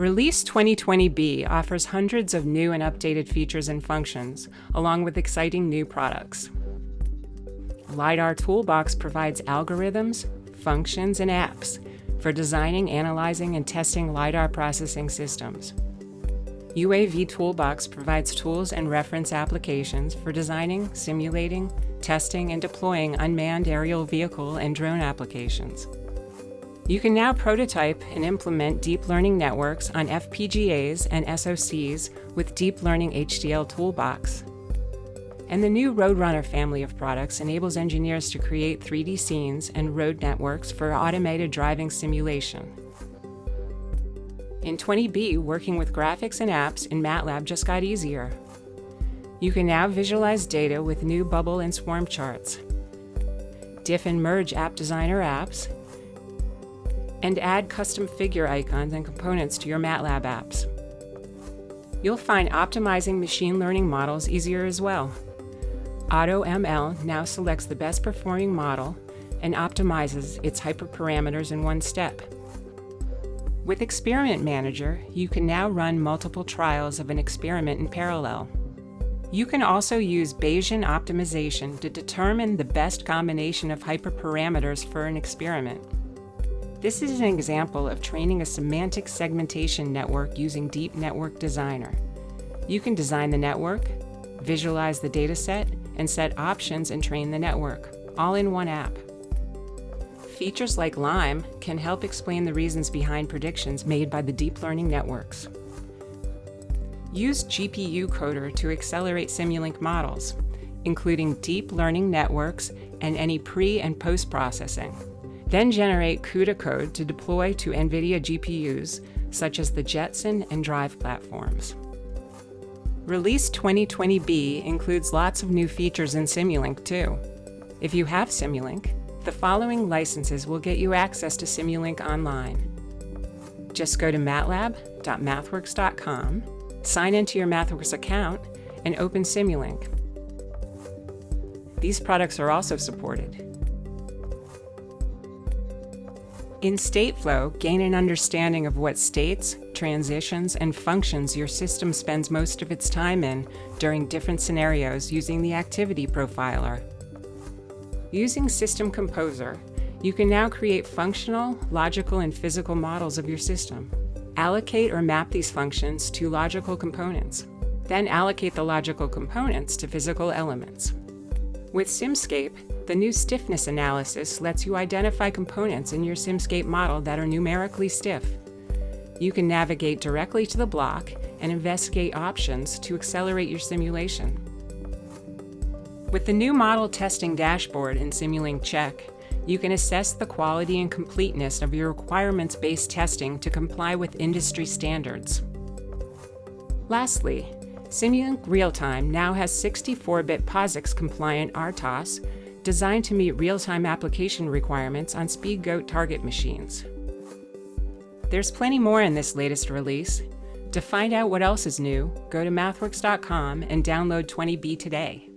Release 2020B offers hundreds of new and updated features and functions, along with exciting new products. LiDAR Toolbox provides algorithms, functions, and apps for designing, analyzing, and testing LiDAR processing systems. UAV Toolbox provides tools and reference applications for designing, simulating, testing, and deploying unmanned aerial vehicle and drone applications. You can now prototype and implement deep learning networks on FPGAs and SoCs with Deep Learning HDL Toolbox. And the new Roadrunner family of products enables engineers to create 3D scenes and road networks for automated driving simulation. In 20B, working with graphics and apps in MATLAB just got easier. You can now visualize data with new bubble and swarm charts, diff and merge App Designer apps, and add custom figure icons and components to your MATLAB apps. You'll find optimizing machine learning models easier as well. AutoML now selects the best performing model and optimizes its hyperparameters in one step. With Experiment Manager, you can now run multiple trials of an experiment in parallel. You can also use Bayesian optimization to determine the best combination of hyperparameters for an experiment. This is an example of training a semantic segmentation network using Deep Network Designer. You can design the network, visualize the dataset, and set options and train the network, all in one app. Features like LIME can help explain the reasons behind predictions made by the deep learning networks. Use GPU Coder to accelerate Simulink models, including deep learning networks and any pre- and post-processing. Then generate CUDA code to deploy to NVIDIA GPUs, such as the Jetson and Drive platforms. Release 2020B includes lots of new features in Simulink too. If you have Simulink, the following licenses will get you access to Simulink online. Just go to matlab.mathworks.com, sign into your MathWorks account, and open Simulink. These products are also supported. In Stateflow, gain an understanding of what states, transitions, and functions your system spends most of its time in during different scenarios using the Activity Profiler. Using System Composer, you can now create functional, logical, and physical models of your system. Allocate or map these functions to logical components. Then allocate the logical components to physical elements. With Simscape, the new stiffness analysis lets you identify components in your Simscape model that are numerically stiff. You can navigate directly to the block and investigate options to accelerate your simulation. With the new model testing dashboard in Simulink Check, you can assess the quality and completeness of your requirements-based testing to comply with industry standards. Lastly, Simulink Realtime now has 64-bit POSIX-compliant RTOS designed to meet real-time application requirements on SpeedGoat target machines. There's plenty more in this latest release. To find out what else is new, go to mathworks.com and download 20B today.